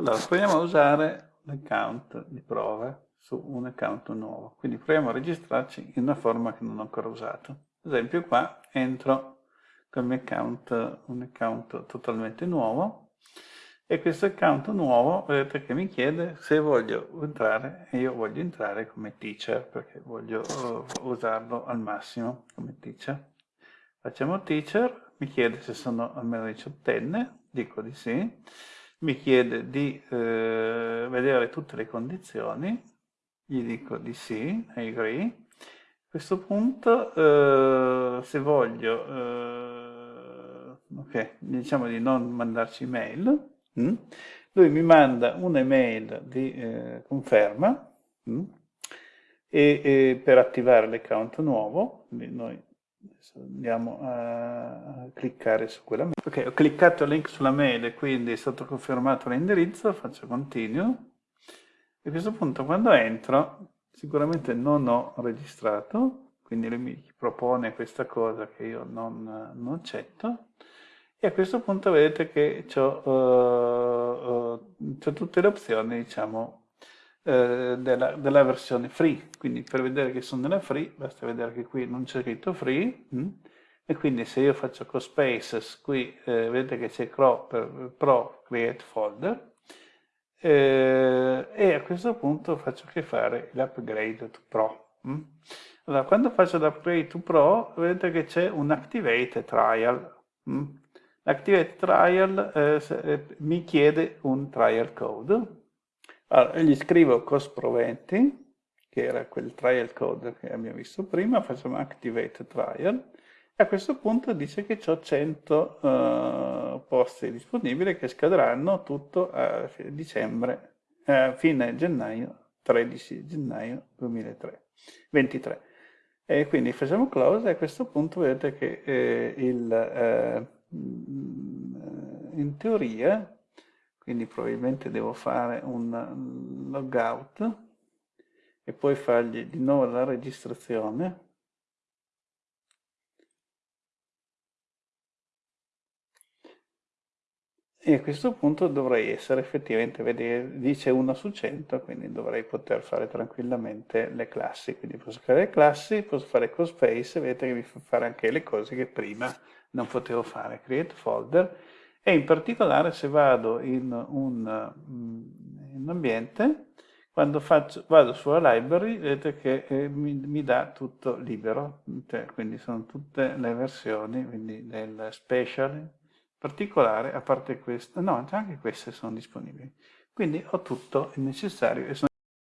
Allora, proviamo a usare l'account di prove su un account nuovo. Quindi proviamo a registrarci in una forma che non ho ancora usato. Ad esempio qua entro con il mio account, un account totalmente nuovo e questo account nuovo vedete che mi chiede se voglio entrare e io voglio entrare come teacher perché voglio uh, usarlo al massimo come teacher. Facciamo teacher, mi chiede se sono almeno diciottenne, dico di sì mi chiede di eh, vedere tutte le condizioni, gli dico di sì, I agree. A questo punto, eh, se voglio, eh, ok, diciamo di non mandarci email, hm? lui mi manda un'email di eh, conferma hm? e, e, per attivare l'account nuovo, quindi noi andiamo a cliccare su quella mail. Ok, ho cliccato il link sulla mail e quindi è stato confermato l'indirizzo, faccio continue. E a questo punto quando entro, sicuramente non ho registrato, quindi lui mi propone questa cosa che io non, non accetto. E a questo punto vedete che ho uh, uh, tutte le opzioni, diciamo, eh, della, della, versione free, quindi per vedere che sono nella free basta vedere che qui non c'è scritto free mh? Mm? e quindi se io faccio CoSpaces qui eh, vedete che c'è Pro, Create Folder eh, e a questo punto faccio che fare l'upgrade to Pro. Mh? Mm? Allora, quando faccio l'upgrade to Pro vedete che c'è un Activate Trial. Mm? L'Activate Trial eh, eh, mi chiede un trial code allora, gli scrivo cost proventi, che era quel trial code che abbiamo visto prima, facciamo activate trial, e a questo punto dice che ho 100 uh, posti disponibili che scadranno tutto a dicembre, a fine gennaio, 13 gennaio 2023. E quindi facciamo close e a questo punto vedete che eh, il, eh, in teoria quindi probabilmente devo fare un logout e poi fargli di nuovo la registrazione. E a questo punto dovrei essere effettivamente, vedere, dice 1 su 100, quindi dovrei poter fare tranquillamente le classi, quindi posso fare le classi, posso fare cospace, vedete che mi fa fare anche le cose che prima non potevo fare, create folder, e in particolare se vado in un, mm, in ambiente, quando faccio, vado sulla library, vedete che eh, mi, mi, dà tutto libero, cioè, quindi sono tutte le versioni, quindi del special, in particolare, a parte questa, no, anche queste sono disponibili. Quindi ho tutto il necessario e sono